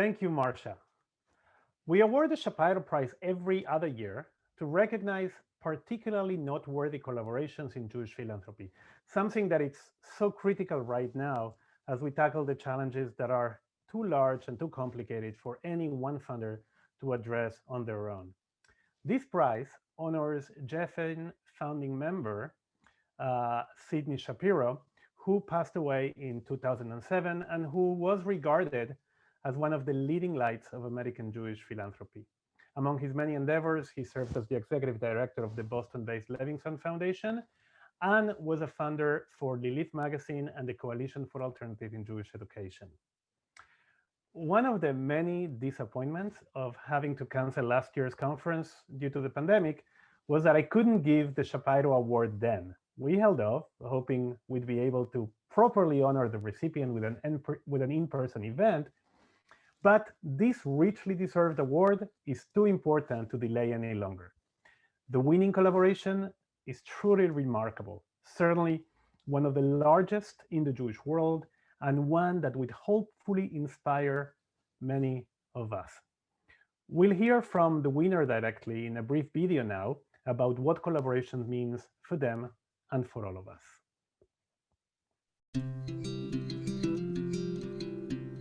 Thank you, Marcia. We award the Shapiro Prize every other year to recognize particularly noteworthy collaborations in Jewish philanthropy, something that is so critical right now as we tackle the challenges that are too large and too complicated for any one funder to address on their own. This prize honors JFN founding member, uh, Sidney Shapiro, who passed away in 2007 and who was regarded as one of the leading lights of American Jewish philanthropy. Among his many endeavors, he served as the executive director of the Boston-based Levinson Foundation and was a funder for Lilith magazine and the Coalition for Alternative in Jewish Education. One of the many disappointments of having to cancel last year's conference due to the pandemic was that I couldn't give the Shapiro Award then. We held off, hoping we'd be able to properly honor the recipient with an with an in-person event, but this richly deserved award is too important to delay any longer. The winning collaboration is truly remarkable, certainly one of the largest in the Jewish world and one that would hopefully inspire many of us. We'll hear from the winner directly in a brief video now about what collaboration means for them and for all of us.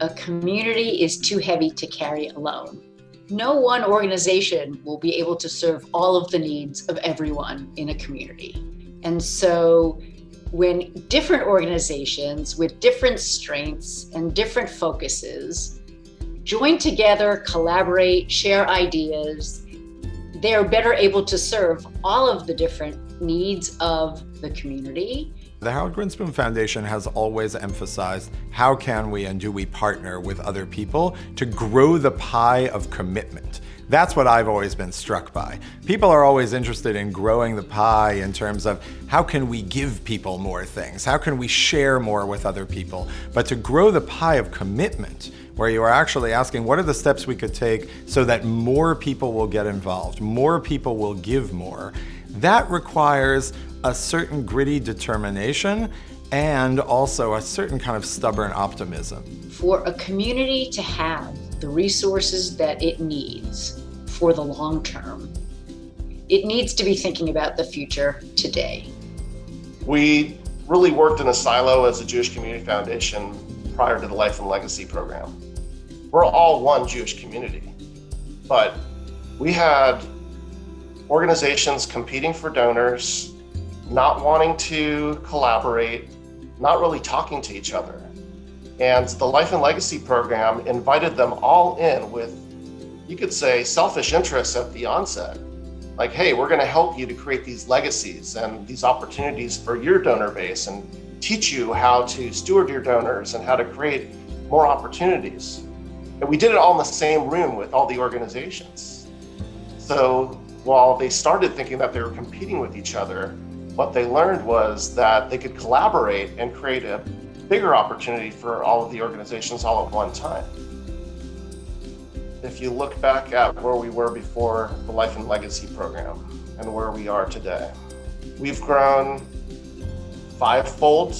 A community is too heavy to carry alone. No one organization will be able to serve all of the needs of everyone in a community. And so when different organizations with different strengths and different focuses join together, collaborate, share ideas, they are better able to serve all of the different needs of the community. The Harold Grinspoon Foundation has always emphasized how can we and do we partner with other people to grow the pie of commitment. That's what I've always been struck by. People are always interested in growing the pie in terms of how can we give people more things? How can we share more with other people? But to grow the pie of commitment, where you are actually asking what are the steps we could take so that more people will get involved, more people will give more, that requires a certain gritty determination and also a certain kind of stubborn optimism. For a community to have the resources that it needs for the long term. It needs to be thinking about the future today. We really worked in a silo as a Jewish Community Foundation prior to the Life and Legacy program. We're all one Jewish community, but we had organizations competing for donors, not wanting to collaborate, not really talking to each other. And the Life and Legacy program invited them all in with, you could say, selfish interests at the onset. Like, hey, we're going to help you to create these legacies and these opportunities for your donor base and teach you how to steward your donors and how to create more opportunities. And we did it all in the same room with all the organizations. So while they started thinking that they were competing with each other, what they learned was that they could collaborate and create a bigger opportunity for all of the organizations all at one time. If you look back at where we were before the Life and Legacy program and where we are today, we've grown fivefold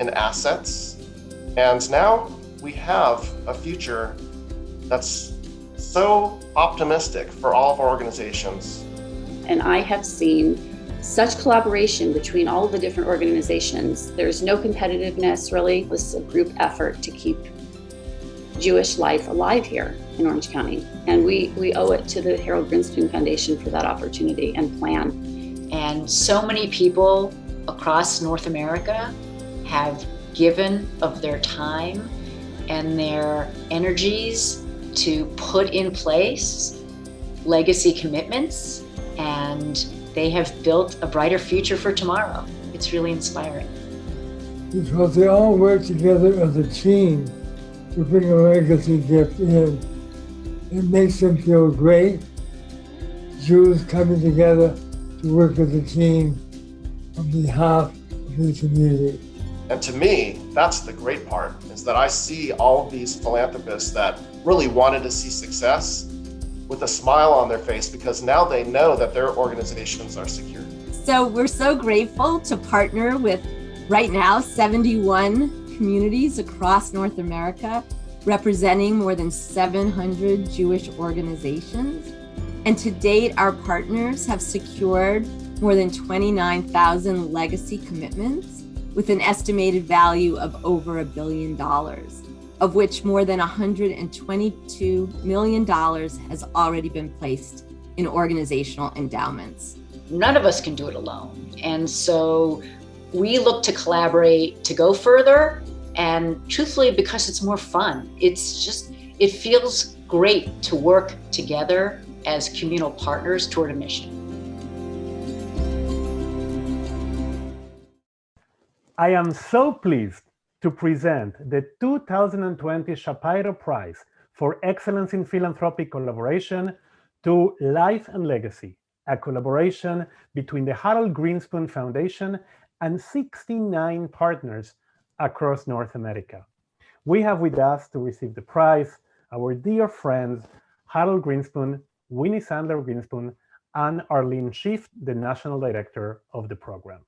in assets, and now we have a future that's so optimistic for all of our organizations. And I have seen such collaboration between all of the different organizations. There's no competitiveness really. This is a group effort to keep Jewish life alive here in Orange County. And we, we owe it to the Harold Grinspoon Foundation for that opportunity and plan. And so many people across North America have given of their time and their energies to put in place legacy commitments and they have built a brighter future for tomorrow. It's really inspiring. Because they all work together as a team to bring a legacy gift in. It makes them feel great. Jews coming together to work as a team on behalf of the community. And to me, that's the great part, is that I see all of these philanthropists that really wanted to see success with a smile on their face because now they know that their organizations are secure. So we're so grateful to partner with right now 71 communities across North America representing more than 700 Jewish organizations. And to date, our partners have secured more than 29,000 legacy commitments with an estimated value of over a billion dollars, of which more than $122 million has already been placed in organizational endowments. None of us can do it alone. And so we look to collaborate to go further and truthfully because it's more fun. It's just, it feels great to work together as communal partners toward a mission. I am so pleased to present the 2020 Shapiro Prize for Excellence in Philanthropic Collaboration to Life and Legacy, a collaboration between the Harold Grinspoon Foundation and 69 partners across North America. We have with us to receive the prize our dear friends Harold Grinspoon, Winnie Sandler Grinspoon, and Arlene Schiff, the National Director of the program.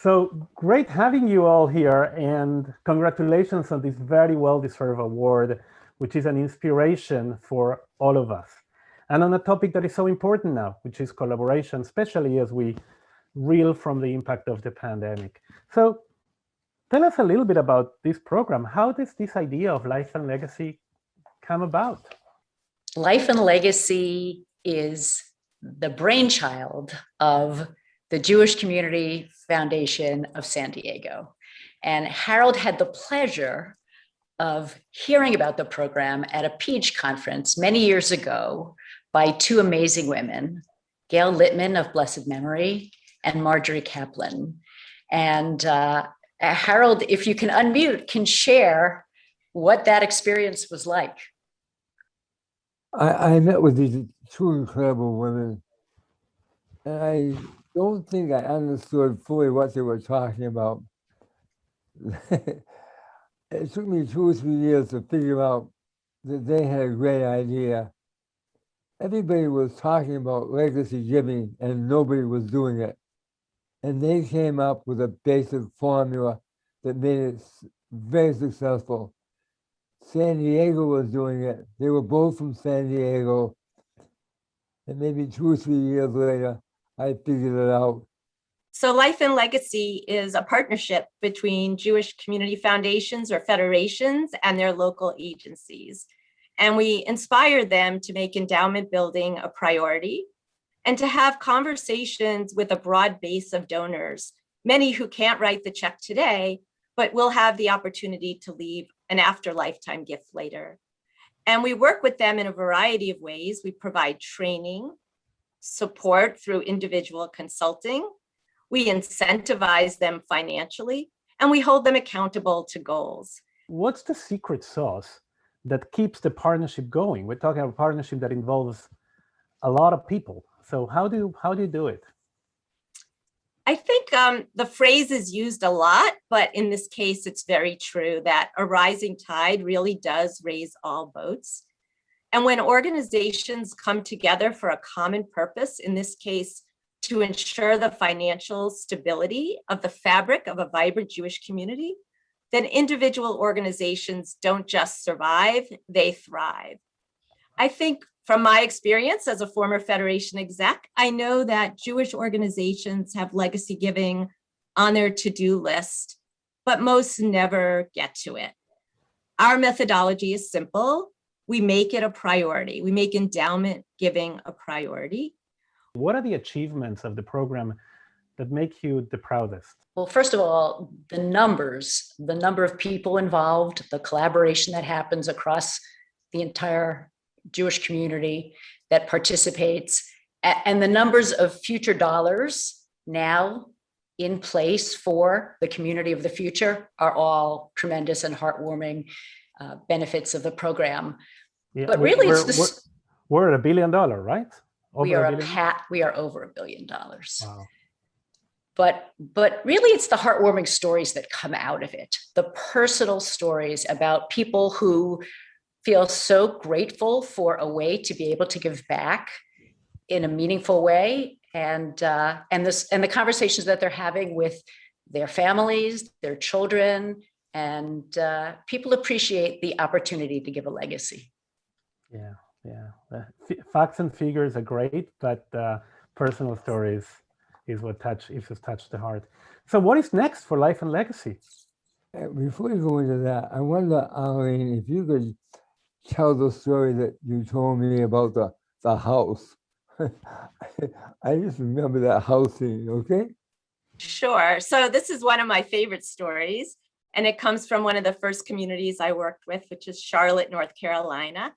So great having you all here and congratulations on this very well-deserved award, which is an inspiration for all of us. And on a topic that is so important now, which is collaboration, especially as we reel from the impact of the pandemic. So Tell us a little bit about this program. How does this idea of life and legacy come about? Life and Legacy is the brainchild of the Jewish Community Foundation of San Diego. And Harold had the pleasure of hearing about the program at a PEACH conference many years ago by two amazing women, Gail Littman of blessed memory and Marjorie Kaplan. And uh, Harold, if you can unmute, can share what that experience was like. I, I met with these two incredible women, and I don't think I understood fully what they were talking about. it took me two or three years to figure out that they had a great idea. Everybody was talking about legacy giving and nobody was doing it. And they came up with a basic formula that made it very successful. San Diego was doing it. They were both from San Diego. And maybe two or three years later, I figured it out. So Life and Legacy is a partnership between Jewish community foundations or federations and their local agencies. And we inspire them to make endowment building a priority and to have conversations with a broad base of donors, many who can't write the check today, but will have the opportunity to leave an after lifetime gift later. And we work with them in a variety of ways. We provide training, support through individual consulting. We incentivize them financially, and we hold them accountable to goals. What's the secret sauce that keeps the partnership going? We're talking about a partnership that involves a lot of people. So how do you, how do you do it? I think um, the phrase is used a lot, but in this case, it's very true that a rising tide really does raise all boats. And when organizations come together for a common purpose, in this case, to ensure the financial stability of the fabric of a vibrant Jewish community, then individual organizations don't just survive, they thrive. I think from my experience as a former Federation exec, I know that Jewish organizations have legacy giving on their to-do list, but most never get to it. Our methodology is simple. We make it a priority. We make endowment giving a priority. What are the achievements of the program that make you the proudest? Well, first of all, the numbers, the number of people involved, the collaboration that happens across the entire Jewish community that participates and the numbers of future dollars now in place for the community of the future are all tremendous and heartwarming uh, benefits of the program. Yeah, but really, we're, it's this. We're, we're, at a billion dollar, right? Over we are a, a pat. We are over a billion dollars. Wow. But but really, it's the heartwarming stories that come out of it. The personal stories about people who feel so grateful for a way to be able to give back in a meaningful way and uh, and this and the conversations that they're having with their families, their children, And uh, people appreciate the opportunity to give a legacy. Yeah, yeah. The facts and figures are great, but uh, personal stories is what touch is what touch the heart. So, what is next for Life and Legacy? Uh, Before you go into that, I wonder, Arlene, if you could tell the story that you told me about the, the house. I just remember that house scene, okay? Sure. So this is one of my favorite stories, and it comes from one of the first communities I worked with, which is Charlotte, North Carolina.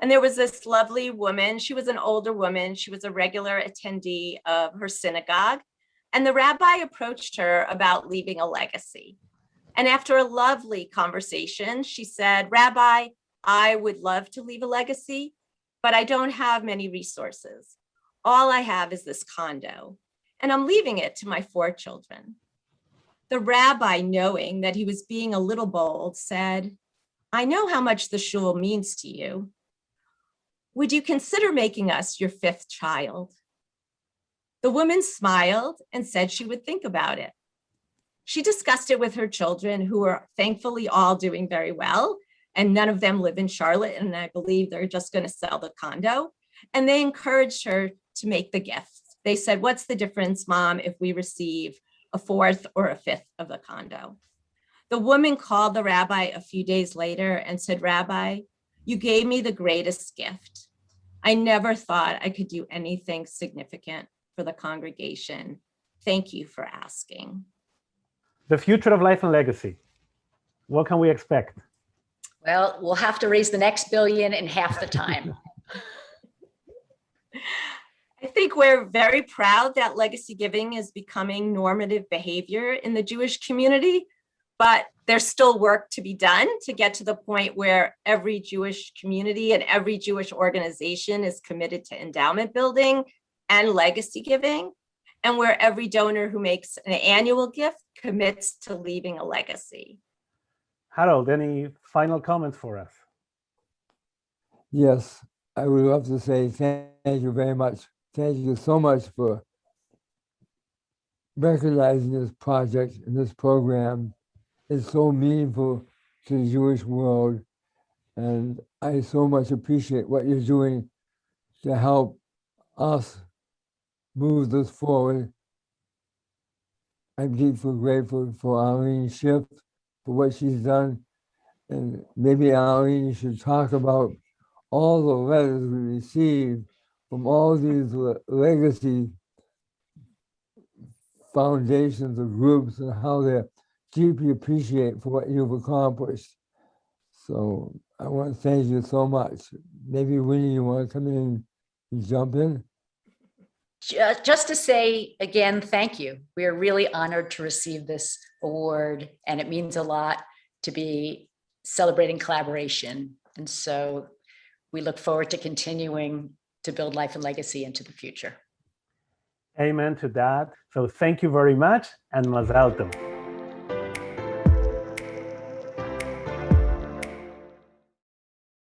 And there was this lovely woman. She was an older woman. She was a regular attendee of her synagogue. And the rabbi approached her about leaving a legacy. And after a lovely conversation, she said, Rabbi, I would love to leave a legacy, but I don't have many resources. All I have is this condo, and I'm leaving it to my four children. The rabbi, knowing that he was being a little bold, said, I know how much the shul means to you. Would you consider making us your fifth child? The woman smiled and said she would think about it. She discussed it with her children, who are thankfully all doing very well, and none of them live in Charlotte, and I believe they're just going to sell the condo. And they encouraged her to make the gift. They said, What's the difference, mom, if we receive a fourth or a fifth of the condo? The woman called the rabbi a few days later and said, Rabbi, you gave me the greatest gift. I never thought I could do anything significant for the congregation. Thank you for asking. The future of Life and Legacy. What can we expect? Well, we'll have to raise the next billion in half the time. I think we're very proud that legacy giving is becoming normative behavior in the Jewish community, but there's still work to be done to get to the point where every Jewish community and every Jewish organization is committed to endowment building and legacy giving, and where every donor who makes an annual gift commits to leaving a legacy. Harold, any final comments for us? Yes, I would love to say thank you very much. Thank you so much for recognizing this project and this program. It's so meaningful to the Jewish world. And I so much appreciate what you're doing to help us move this forward. I'm deeply grateful for Arlene Schiff for what she's done. And maybe Arlene, should talk about all the letters we received from all these legacy foundations or groups and how they deeply appreciate for what you've accomplished. So I want to thank you so much. Maybe Winnie, you want to come in and jump in? Ju- Just to say again, thank you. We are really honored to receive this award, and it means a lot to be celebrating collaboration. And so we look forward to continuing to build life and legacy into the future. Amen to that. So thank you very much and Mazal Tov.